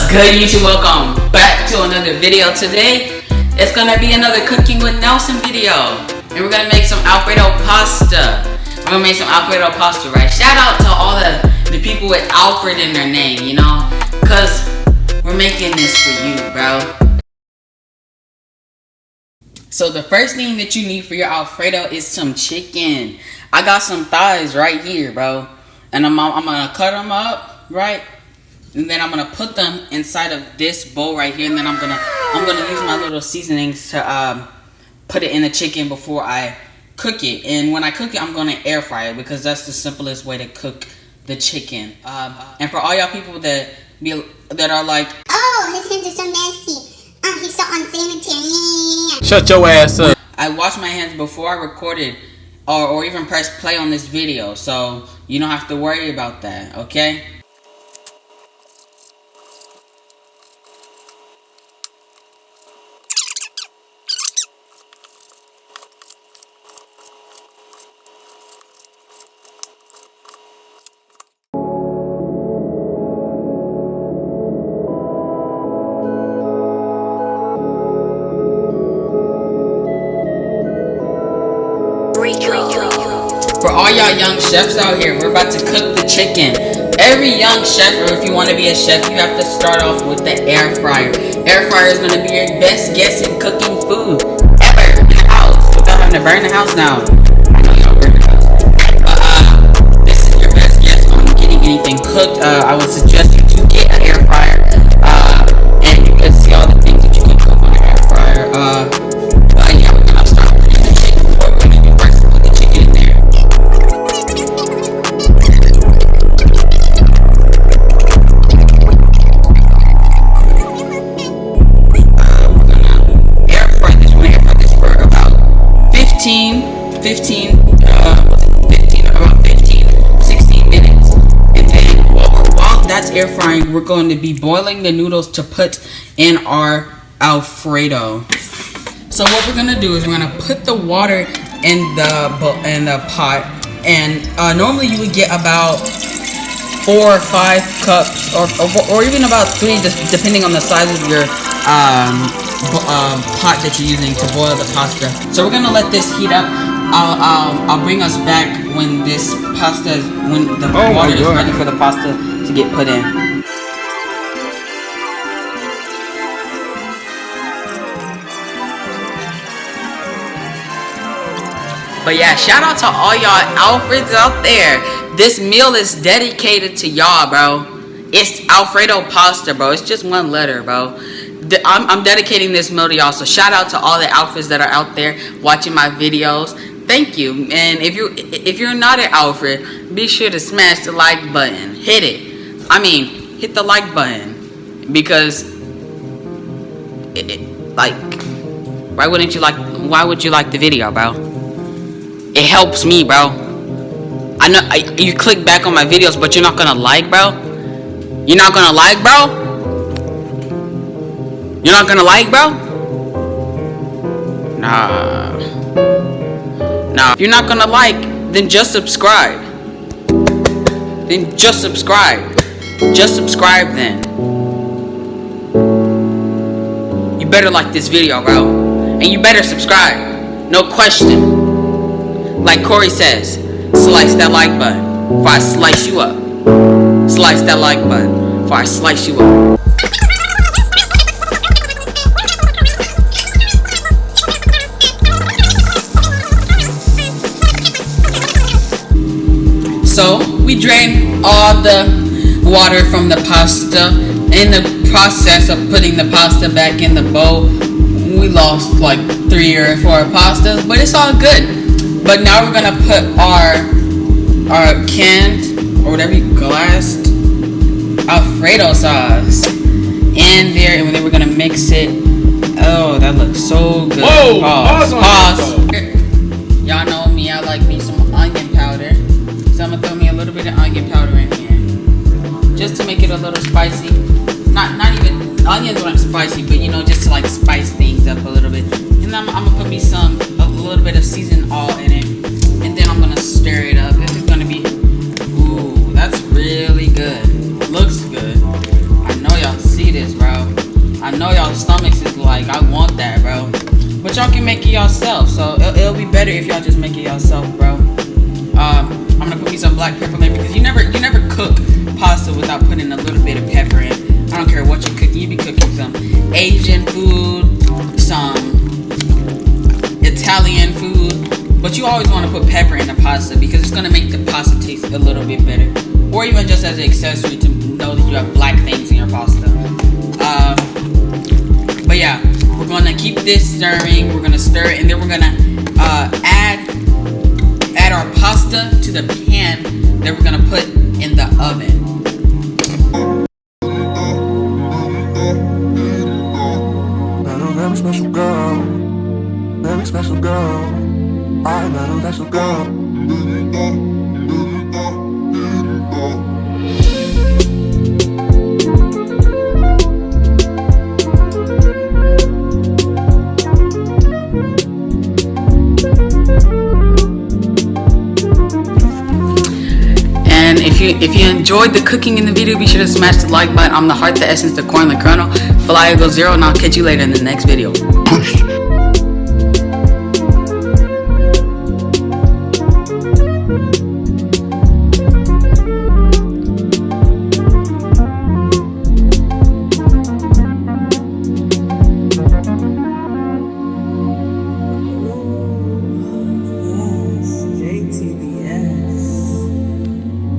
What's good YouTube? Welcome back to another video today. It's gonna be another cooking with Nelson video. And we're gonna make some Alfredo pasta. We're gonna make some Alfredo pasta, right? Shout out to all the, the people with Alfred in their name, you know? Cause we're making this for you, bro. So the first thing that you need for your Alfredo is some chicken. I got some thighs right here, bro. And I'm, I'm gonna cut them up, right? And then I'm gonna put them inside of this bowl right here and then I'm gonna I'm gonna use my little seasonings to um, put it in the chicken before I cook it. And when I cook it I'm gonna air fry it because that's the simplest way to cook the chicken. Um, and for all y'all people that be that are like oh his hands are so nasty. Oh he's so unsanitary shut your ass up. I washed my hands before I recorded or, or even press play on this video. So you don't have to worry about that okay For young chefs out here, we're about to cook the chicken. Every young chef, or if you want to be a chef, you have to start off with the air fryer. Air fryer is going to be your best guess in cooking food ever in the house without having to burn the house house. But uh, this is your best guess on getting anything cooked. Uh, I would suggest air frying, we're going to be boiling the noodles to put in our Alfredo. So what we're gonna do is we're gonna put the water in the in the pot, and uh, normally you would get about four or five cups, or or, or even about three, just depending on the size of your um, uh, pot that you're using to boil the pasta. So we're gonna let this heat up. I'll, I'll, I'll bring us back when this pasta is, when the oh water is ready for the pasta to get put in. But yeah, shout out to all y'all Alfreds out there. This meal is dedicated to y'all, bro. It's Alfredo pasta, bro. It's just one letter, bro. I'm, I'm dedicating this meal to y'all. So shout out to all the Alfreds that are out there watching my videos. Thank you. And if you if you're not an Alfred, be sure to smash the like button. Hit it. I mean, hit the like button because, it, it, like, why wouldn't you like? Why would you like the video, bro? It helps me, bro. I know I, you click back on my videos, but you're not gonna like, bro. You're not gonna like, bro. You're not gonna like, bro. Nah. Nah. If you're not gonna like, then just subscribe. Then just subscribe. Just subscribe then. You better like this video, bro. And you better subscribe. No question. Like Corey says, slice that like button before I slice you up. Slice that like button before I slice you up. So we drain all the water from the pasta. In the process of putting the pasta back in the bowl, we lost like three or four pastas, but it's all good. But now we're gonna put our our canned or whatever you glassed Alfredo sauce in there, and then we're gonna mix it. Oh, that looks so good. Whoa! Pause. Pause. Spicy, but you know, just to like spice things up a little bit. And I'm, I'm gonna put me some a little bit of Season-All in it, and then I'm gonna stir it up. This is gonna be, ooh, that's really good. Looks good. I know y'all see see this, bro. I know y'all stomachs is like, I want that, bro. But y'all can make it yourself, so it'll, it'll be better if y'all just make it yourself, bro. Um, I'm gonna put me some black pepper in because you never, you never cook pasta without putting a little bit Italian food, but you always want to put pepper in the pasta because it's gonna make the pasta taste a little bit better, or even just as an accessory to know that you have black things in your pasta. Um, but yeah, we're gonna keep this stirring. We're gonna stir it, and then we're gonna uh, add add our pasta to the pan that we're gonna put in the oven. Girl. I met a special girl. And if you if you enjoyed the cooking in the video, be sure to smash the like button. I'm the heart, the essence, the corn, the kernel. Fly Eagle Zero, and I'll catch you later in the next video. Peace.